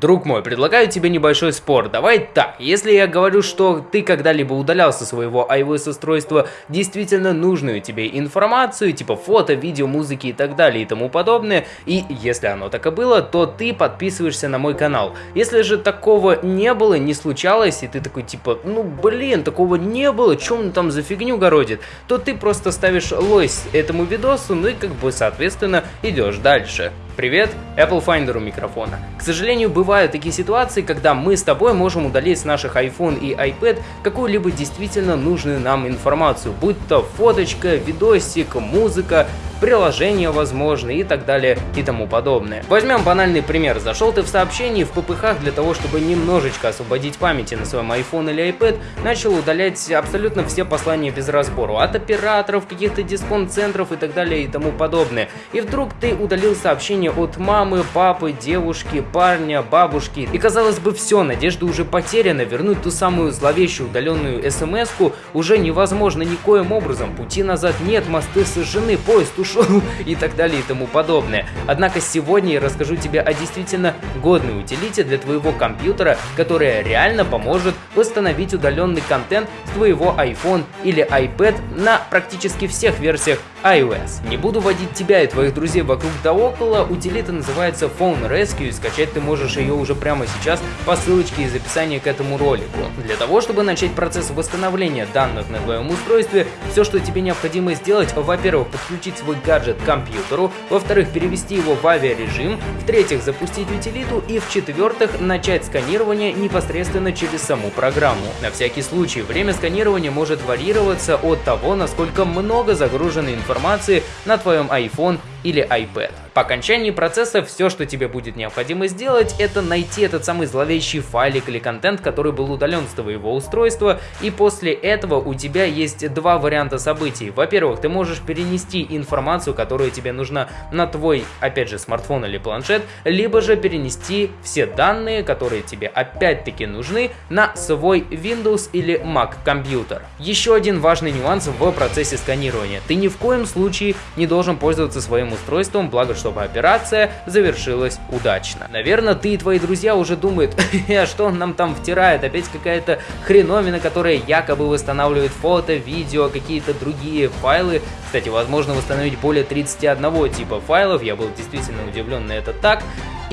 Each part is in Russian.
Друг мой, предлагаю тебе небольшой спор. Давай так, если я говорю, что ты когда-либо удалял со своего iOS устройства действительно нужную тебе информацию, типа фото, видео, музыки и так далее и тому подобное, и если оно так и было, то ты подписываешься на мой канал. Если же такого не было, не случалось, и ты такой типа, ну блин, такого не было, что он там за фигню городит, то ты просто ставишь лойс этому видосу, ну и как бы соответственно идешь дальше. Привет, Apple Finder у микрофона. К сожалению, бывают такие ситуации, когда мы с тобой можем удалить с наших iPhone и iPad какую-либо действительно нужную нам информацию, будь то фоточка, видосик, музыка, приложения возможно и так далее и тому подобное. Возьмем банальный пример. Зашел ты в сообщение в ППХ для того, чтобы немножечко освободить памяти на своем iPhone или iPad, начал удалять абсолютно все послания без разбору. От операторов, каких-то дисконт-центров и так далее и тому подобное. И вдруг ты удалил сообщение от мамы, папы, девушки, парня, бабушки. И казалось бы все, надежда уже потеряна, вернуть ту самую зловещую удаленную смс-ку уже невозможно никоим образом. Пути назад нет, мосты сожжены, поезд ушел и так далее и тому подобное. Однако сегодня я расскажу тебе о действительно годной утилите для твоего компьютера, которая реально поможет восстановить удаленный контент с твоего iPhone или iPad на практически всех версиях iOS. Не буду водить тебя и твоих друзей вокруг да около, утилита называется Phone Rescue, и скачать ты можешь ее уже прямо сейчас по ссылочке из описания к этому ролику. Для того, чтобы начать процесс восстановления данных на твоем устройстве, все, что тебе необходимо сделать, во-первых, подключить свой гаджет к компьютеру, во-вторых, перевести его в авиарежим, в-третьих, запустить утилиту и в-четвертых, начать сканирование непосредственно через саму программу. На всякий случай, время сканирования может варьироваться от того, насколько много загружено информации на твоем iPhone или iPad. По окончании процесса все, что тебе будет необходимо сделать, это найти этот самый зловещий файлик или контент, который был удален с твоего устройства, и после этого у тебя есть два варианта событий. Во-первых, ты можешь перенести информацию, которая тебе нужна на твой, опять же, смартфон или планшет, либо же перенести все данные, которые тебе опять-таки нужны, на свой Windows или Mac компьютер. Еще один важный нюанс в процессе сканирования. Ты ни в коем случае не должен пользоваться своим устройством, благо чтобы операция завершилась удачно. Наверное, ты и твои друзья уже думают, а что он нам там втирает, опять какая-то хреновина, которая якобы восстанавливает фото, видео, какие-то другие файлы. Кстати, возможно восстановить более 31 типа файлов, я был действительно удивлен на это так.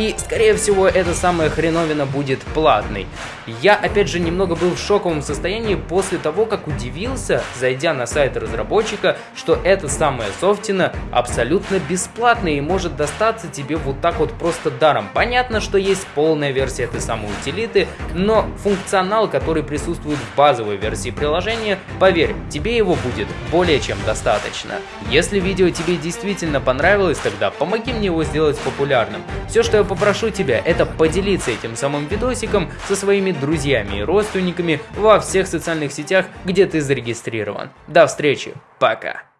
И, скорее всего, эта самая хреновина будет платной. Я, опять же, немного был в шоковом состоянии после того, как удивился, зайдя на сайт разработчика, что эта самая софтина абсолютно бесплатная и может достаться тебе вот так вот просто даром. Понятно, что есть полная версия этой самой утилиты, но функционал, который присутствует в базовой версии приложения, поверь, тебе его будет более чем достаточно. Если видео тебе действительно понравилось, тогда помоги мне его сделать популярным. Все, что я попрошу тебя, это поделиться этим самым видосиком со своими друзьями и родственниками во всех социальных сетях, где ты зарегистрирован. До встречи, пока!